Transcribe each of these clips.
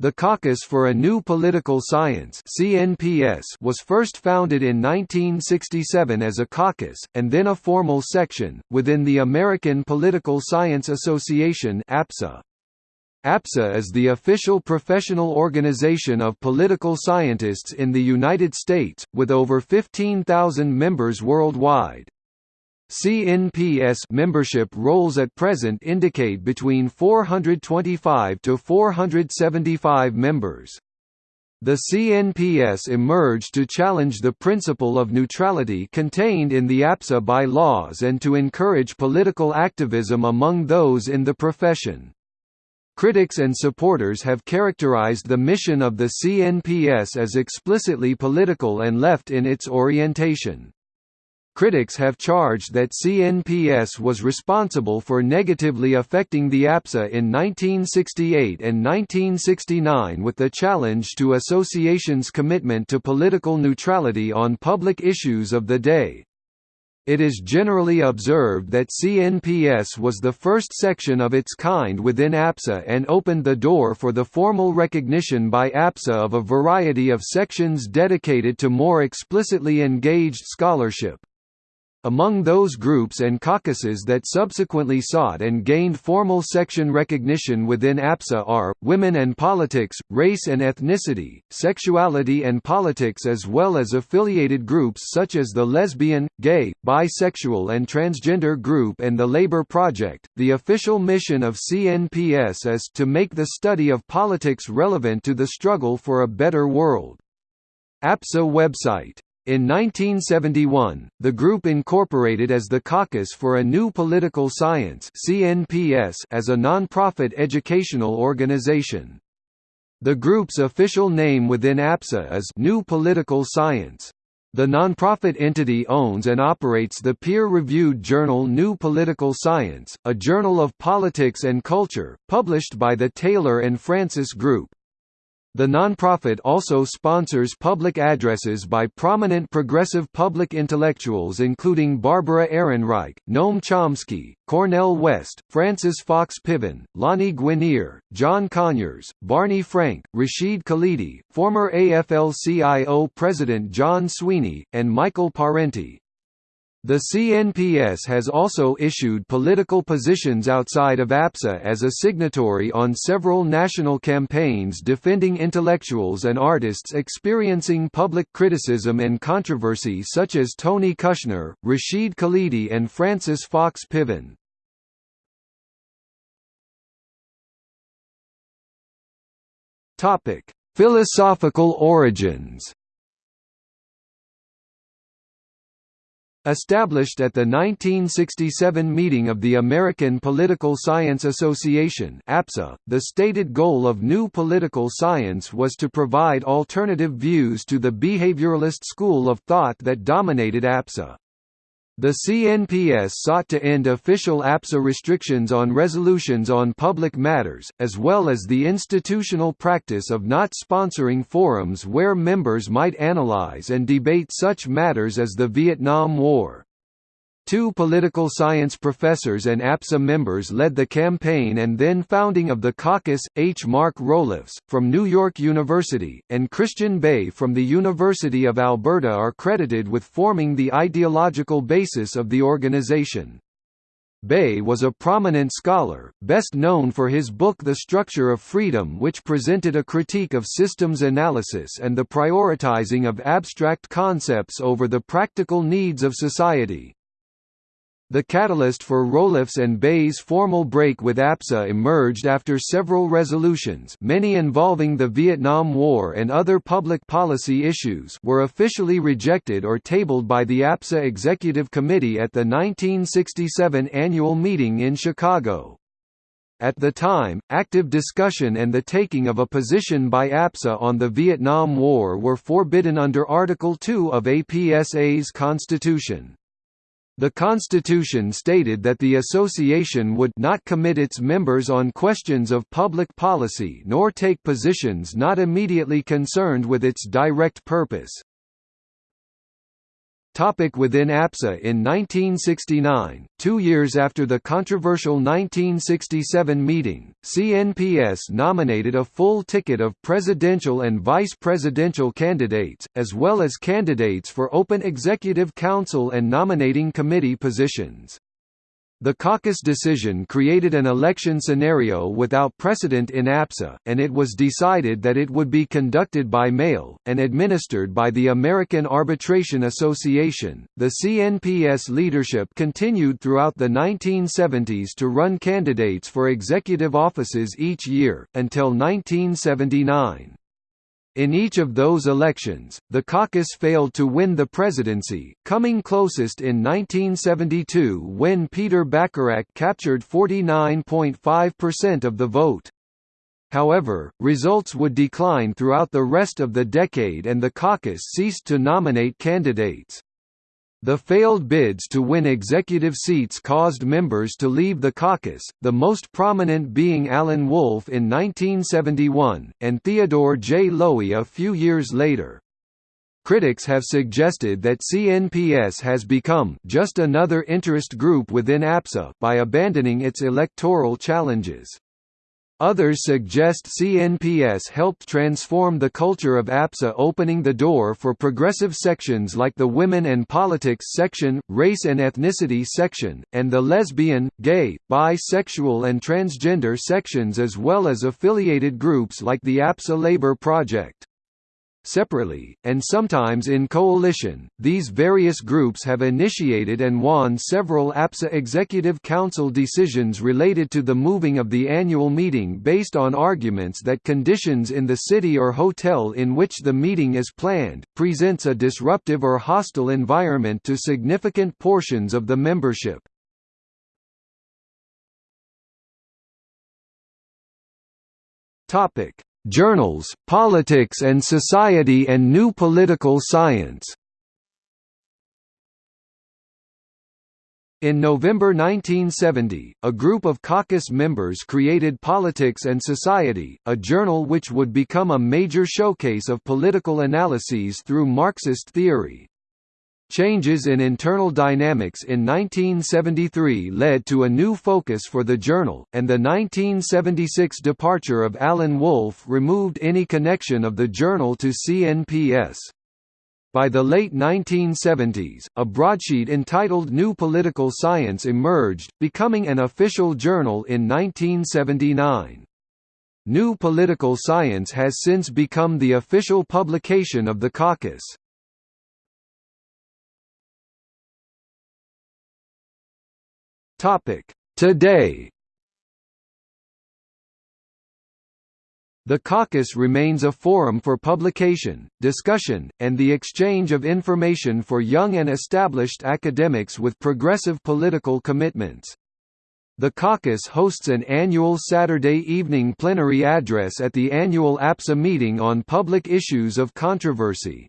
The Caucus for a New Political Science (CNPS) was first founded in 1967 as a caucus and then a formal section within the American Political Science Association (APSA). APSA is the official professional organization of political scientists in the United States, with over 15,000 members worldwide. CNPS membership rolls at present indicate between 425 to 475 members. The CNPS emerged to challenge the principle of neutrality contained in the APSA by-laws and to encourage political activism among those in the profession. Critics and supporters have characterized the mission of the CNPS as explicitly political and left in its orientation. Critics have charged that CNPS was responsible for negatively affecting the APSA in 1968 and 1969 with the challenge to association's commitment to political neutrality on public issues of the day. It is generally observed that CNPS was the first section of its kind within APSA and opened the door for the formal recognition by APSA of a variety of sections dedicated to more explicitly engaged scholarship. Among those groups and caucuses that subsequently sought and gained formal section recognition within APSA are, women and politics, race and ethnicity, sexuality and politics as well as affiliated groups such as the lesbian, gay, bisexual and transgender group and the Labor Project. The official mission of CNPS is to make the study of politics relevant to the struggle for a better world. APSA website in 1971, the group incorporated as the Caucus for a New Political Science as a non-profit educational organization. The group's official name within APSA is New Political Science. The nonprofit entity owns and operates the peer-reviewed journal New Political Science, a journal of politics and culture, published by the Taylor and Francis Group. The nonprofit also sponsors public addresses by prominent progressive public intellectuals including Barbara Ehrenreich, Noam Chomsky, Cornel West, Frances Fox Piven, Lani Guinier, John Conyers, Barney Frank, Rashid Khalidi, former AFL-CIO President John Sweeney, and Michael Parenti. The CNPS has also issued political positions outside of APSA as a signatory on several national campaigns defending intellectuals and artists experiencing public criticism and controversy such as Tony Kushner, Rashid Khalidi and Frances Fox Piven. Philosophical origins Established at the 1967 meeting of the American Political Science Association APSA, the stated goal of New Political Science was to provide alternative views to the behavioralist school of thought that dominated APSA. The CNPS sought to end official APSA restrictions on resolutions on public matters, as well as the institutional practice of not sponsoring forums where members might analyze and debate such matters as the Vietnam War. Two political science professors and APSA members led the campaign and then founding of the caucus, H. Mark Roelofs, from New York University, and Christian Bay from the University of Alberta are credited with forming the ideological basis of the organization. Bay was a prominent scholar, best known for his book The Structure of Freedom which presented a critique of systems analysis and the prioritizing of abstract concepts over the practical needs of society. The catalyst for Roelofs and Bay's formal break with APSA emerged after several resolutions many involving the Vietnam War and other public policy issues were officially rejected or tabled by the APSA Executive Committee at the 1967 annual meeting in Chicago. At the time, active discussion and the taking of a position by APSA on the Vietnam War were forbidden under Article 2 of APSA's constitution. The Constitution stated that the association would not commit its members on questions of public policy nor take positions not immediately concerned with its direct purpose. Topic within APSA In 1969, two years after the controversial 1967 meeting, CNPS nominated a full ticket of presidential and vice presidential candidates, as well as candidates for open executive council and nominating committee positions. The caucus decision created an election scenario without precedent in APSA, and it was decided that it would be conducted by mail, and administered by the American Arbitration Association. The CNPS leadership continued throughout the 1970s to run candidates for executive offices each year, until 1979. In each of those elections, the caucus failed to win the presidency, coming closest in 1972 when Peter Bachrach captured 49.5% of the vote. However, results would decline throughout the rest of the decade and the caucus ceased to nominate candidates. The failed bids to win executive seats caused members to leave the caucus, the most prominent being Alan Wolfe in 1971, and Theodore J. Lowi a few years later. Critics have suggested that CNPS has become just another interest group within APSA by abandoning its electoral challenges. Others suggest CNPS helped transform the culture of APSA opening the door for progressive sections like the Women and Politics section, Race and Ethnicity section, and the lesbian, gay, bisexual and transgender sections as well as affiliated groups like the APSA Labor Project. Separately, and sometimes in coalition, these various groups have initiated and won several APSA Executive Council decisions related to the moving of the annual meeting based on arguments that conditions in the city or hotel in which the meeting is planned, presents a disruptive or hostile environment to significant portions of the membership. Topic Journals, Politics and Society and New Political Science In November 1970, a group of caucus members created Politics and Society, a journal which would become a major showcase of political analyses through Marxist theory. Changes in internal dynamics in 1973 led to a new focus for the journal, and the 1976 departure of Alan Wolfe removed any connection of the journal to CNPS. By the late 1970s, a broadsheet entitled New Political Science emerged, becoming an official journal in 1979. New Political Science has since become the official publication of the caucus. Topic: Today. The caucus remains a forum for publication, discussion, and the exchange of information for young and established academics with progressive political commitments. The caucus hosts an annual Saturday evening plenary address at the annual APSA meeting on public issues of controversy.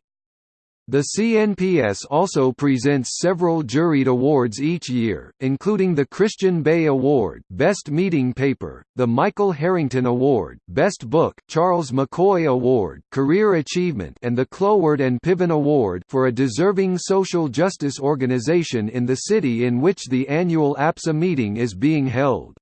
The CNPS also presents several juried awards each year, including the Christian Bay Award Best Meeting Paper, the Michael Harrington Award Best Book, Charles McCoy Award Career Achievement and the Cloward and Piven Award for a deserving social justice organization in the city in which the annual APSA meeting is being held.